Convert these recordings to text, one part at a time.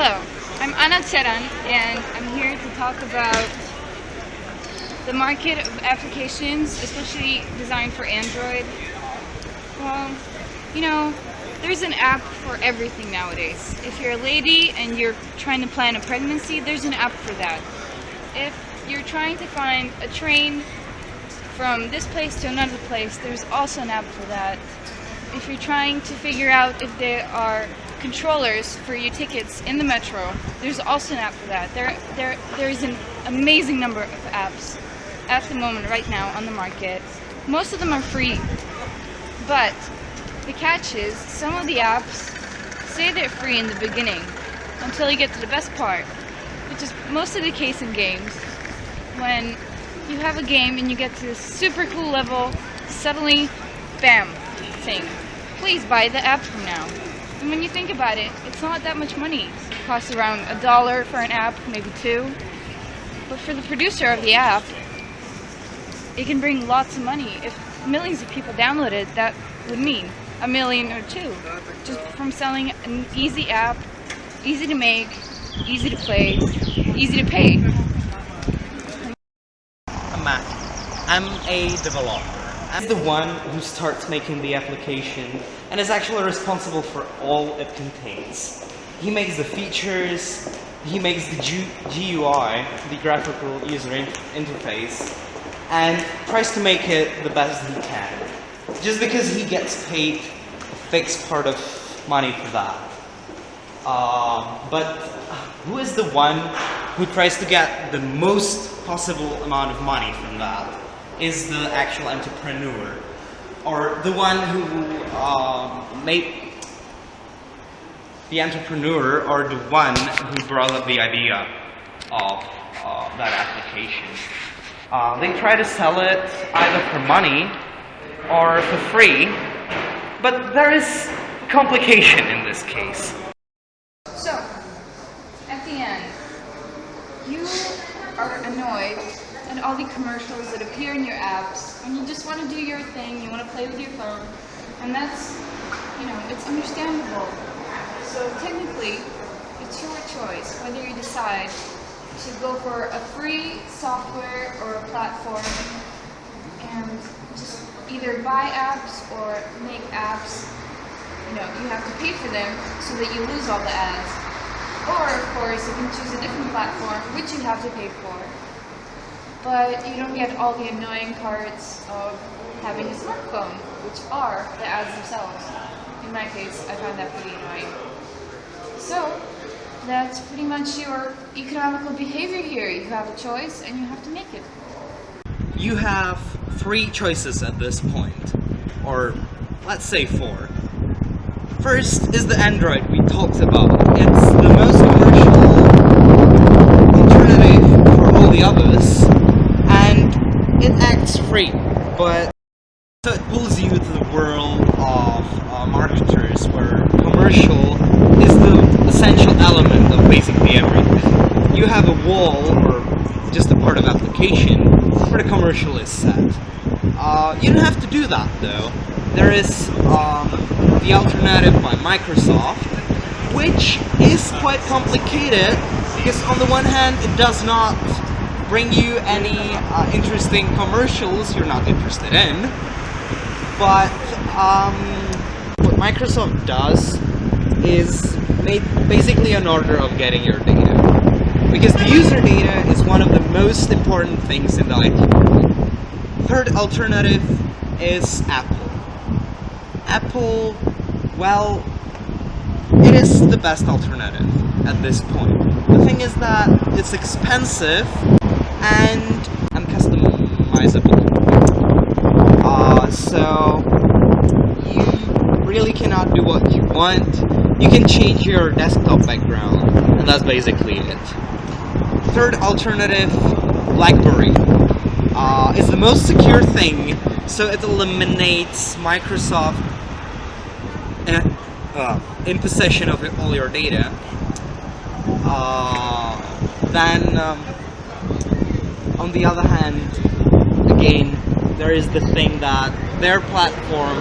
Hello, I'm Anna Tseran and I'm here to talk about the market of applications, especially designed for Android. Well, you know, there's an app for everything nowadays. If you're a lady and you're trying to plan a pregnancy, there's an app for that. If you're trying to find a train from this place to another place, there's also an app for that. If you're trying to figure out if there are controllers for your tickets in the metro, there's also an app for that. There, there, there's an amazing number of apps at the moment right now on the market. Most of them are free, but the catch is some of the apps say they're free in the beginning until you get to the best part, which is most of the case in games. When you have a game and you get to this super cool level, suddenly, bam, thing. Please buy the app from now. And when you think about it, it's not that much money. It costs around a dollar for an app, maybe two. But for the producer of the app, it can bring lots of money. If millions of people download it, that would mean a million or two. Just from selling an easy app, easy to make, easy to play, easy to pay. Matt. I'm a developer. I'm the one who starts making the application and is actually responsible for all it contains. He makes the features, he makes the GUI, the graphical user interface, and tries to make it the best he can. Just because he gets paid a fixed part of money for that. Uh, but who is the one who tries to get the most possible amount of money from that? Is the actual entrepreneur or the one who uh, made the entrepreneur or the one who brought up the idea of uh, that application. Uh, they try to sell it either for money or for free, but there is complication in this case. So, at the end, you are annoyed at all the commercials that appear in your apps, and you just want to do your thing, you want to play with your phone, and that's, you know, it's understandable. So technically, it's your choice whether you decide to go for a free software or a platform and just either buy apps or make apps you know, you have to pay for them so that you lose all the ads. Or, of course, you can choose a different platform, which you have to pay for. But you don't get all the annoying parts of having a smartphone, which are the ads themselves. In my case, I find that pretty annoying. So, that's pretty much your economical behavior here. You have a choice and you have to make it. You have three choices at this point, or let's say four. First is the Android we talked about. It's the most commercial alternative for all the others, it acts free, but so it pulls you to the world of uh, marketers where commercial is the essential element of basically everything. You have a wall or just a part of application where the commercial is set. Uh, you don't have to do that though. There is um, the alternative by Microsoft, which is quite complicated because on the one hand it does not bring you any uh, interesting commercials you're not interested in, but um, what Microsoft does is make basically an order of getting your data. Because the user data is one of the most important things in the IT world. Third alternative is Apple. Apple, well, it is the best alternative at this point. The thing is that it's expensive and uncustomizable. Uh, so you really cannot do what you want. You can change your desktop background, and that's basically it. Third alternative, BlackBerry. Uh, is the most secure thing, so it eliminates Microsoft uh, in possession of all your data. Uh, then, um, on the other hand, again, there is the thing that their platform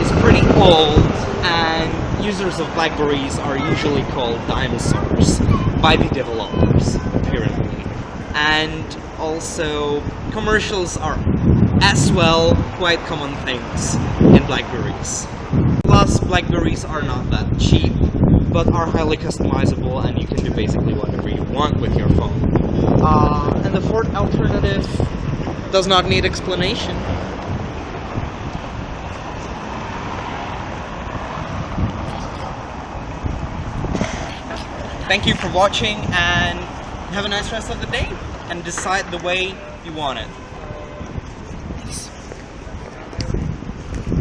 is pretty old and users of Blackberries are usually called dinosaurs by the developers, apparently. And also, commercials are as well quite common things in Blackberries. Plus, Blackberries are not that cheap, but are highly customizable and you can do basically whatever you want with your phone. Uh, alternative does not need explanation. Thank you for watching and have a nice rest of the day and decide the way you want it.